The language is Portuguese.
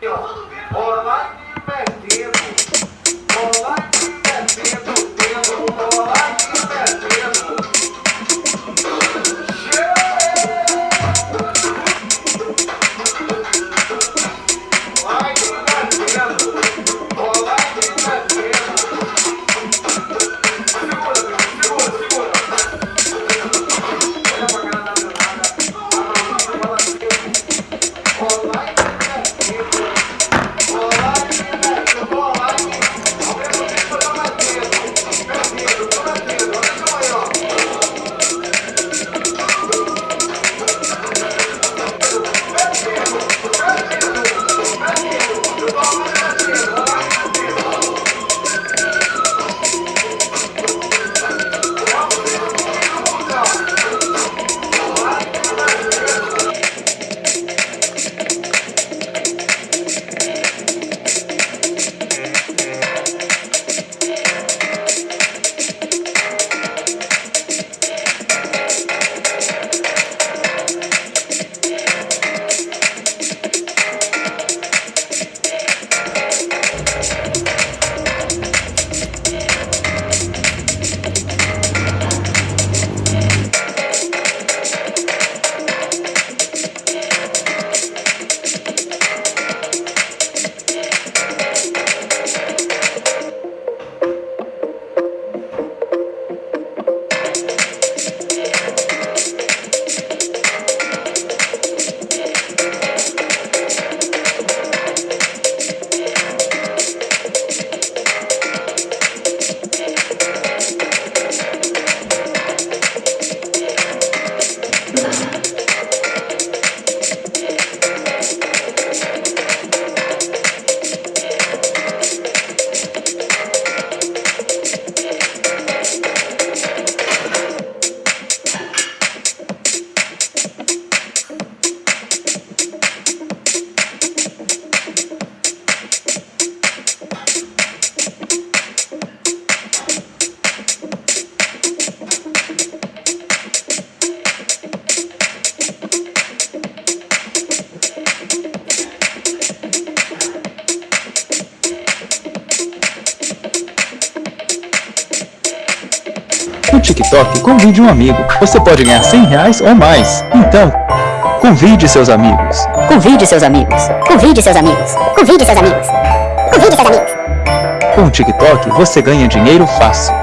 对吧？TikTok, convide um amigo. Você pode ganhar 100 reais ou mais. Então, convide seus amigos. Convide seus amigos. Convide seus amigos. Convide seus amigos. Convide seus amigos. Com o TikTok, você ganha dinheiro fácil.